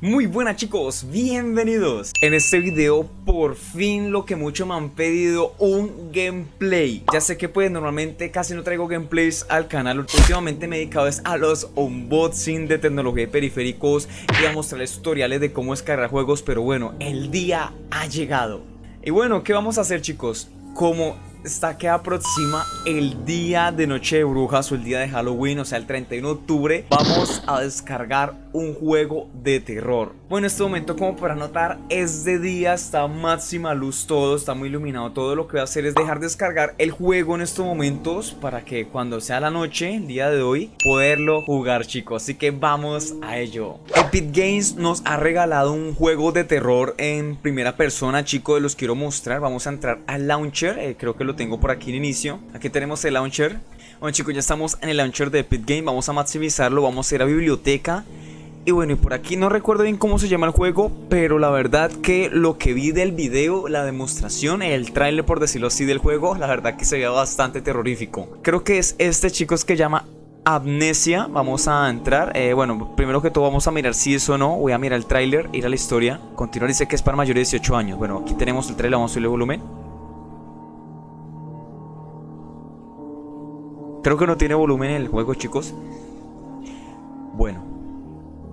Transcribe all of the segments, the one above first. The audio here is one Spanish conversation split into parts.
Muy buenas chicos, bienvenidos. En este video por fin lo que mucho me han pedido, un gameplay. Ya sé que pues normalmente casi no traigo gameplays al canal. Últimamente me he dedicado a los unboxing de tecnología y periféricos Y a mostrarles tutoriales de cómo descargar juegos Pero bueno, el día ha llegado. Y bueno, ¿qué vamos a hacer chicos? Como está que aproxima el día de Noche de Brujas o el día de Halloween, o sea el 31 de octubre, vamos a descargar un juego de terror. Bueno, en este momento como para notar es de día, está máxima luz todo, está muy iluminado todo. Lo que voy a hacer es dejar descargar el juego en estos momentos para que cuando sea la noche, el día de hoy, poderlo jugar chicos. Así que vamos a ello. Epic Games nos ha regalado un juego de terror en primera persona chicos, los quiero mostrar. Vamos a entrar al launcher, eh, creo que lo tengo por aquí en inicio. Aquí tenemos el launcher. Bueno chicos, ya estamos en el launcher de Epic Games, vamos a maximizarlo, vamos a ir a biblioteca y bueno, y por aquí no recuerdo bien cómo se llama el juego, pero la verdad que lo que vi del video, la demostración, el trailer por decirlo así del juego, la verdad que se veía bastante terrorífico. Creo que es este chicos que llama Amnesia, vamos a entrar, eh, bueno, primero que todo vamos a mirar si es o no, voy a mirar el tráiler, ir a la historia, continuar, dice que es para mayores de 18 años, bueno, aquí tenemos el trailer, vamos a subirle volumen. Creo que no tiene volumen en el juego chicos, bueno,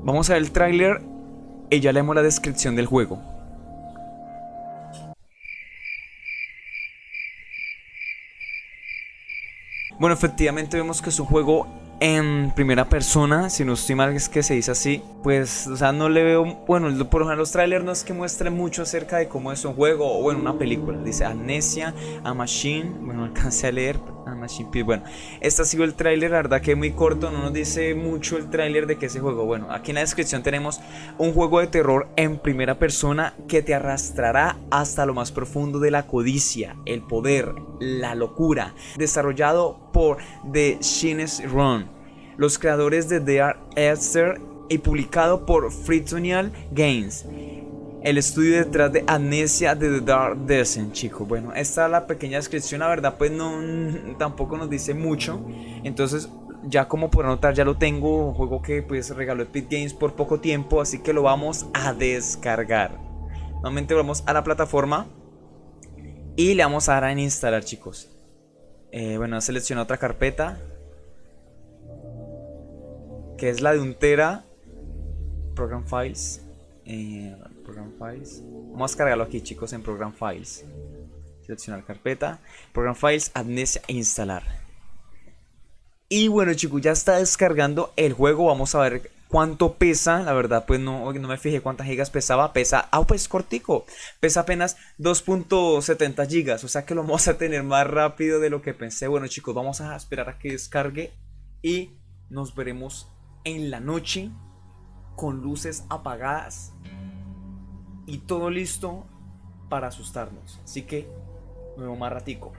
Vamos a ver el tráiler y ya leemos la descripción del juego. Bueno, efectivamente vemos que es un juego en primera persona, si no estoy mal es que se dice así, pues, o sea, no le veo, bueno, por ejemplo los trailers no es que muestren mucho acerca de cómo es un juego o bueno, una película, dice Amnesia, A Machine, bueno, alcancé a leer, bueno, este ha sido el tráiler, la verdad que muy corto, no nos dice mucho el tráiler de que ese juego. Bueno, aquí en la descripción tenemos un juego de terror en primera persona que te arrastrará hasta lo más profundo de la codicia, el poder, la locura, desarrollado por The Shines Run, los creadores de The Art Esther y publicado por Fritonial Games el estudio detrás de Amnesia de The Dark Descent, chicos. Bueno, esta es la pequeña descripción, la verdad pues no tampoco nos dice mucho. Entonces, ya como por notar, ya lo tengo, un juego que pues regaló Epic Games por poco tiempo, así que lo vamos a descargar. Nuevamente vamos a la plataforma y le vamos a dar en instalar, chicos. Eh, bueno, selecciona otra carpeta que es la de un tera Program Files. Eh, Program Files. Vamos a cargarlo aquí, chicos, en Program Files. Seleccionar carpeta, Program Files, Amnesia instalar. Y bueno, chicos, ya está descargando el juego. Vamos a ver cuánto pesa. La verdad, pues no, no me fijé cuántas gigas pesaba. Pesa, ah, pues cortico. Pesa apenas 2.70 gigas. O sea que lo vamos a tener más rápido de lo que pensé. Bueno, chicos, vamos a esperar a que descargue. Y nos veremos en la noche con luces apagadas y todo listo para asustarnos. Así que, nuevo más ratico.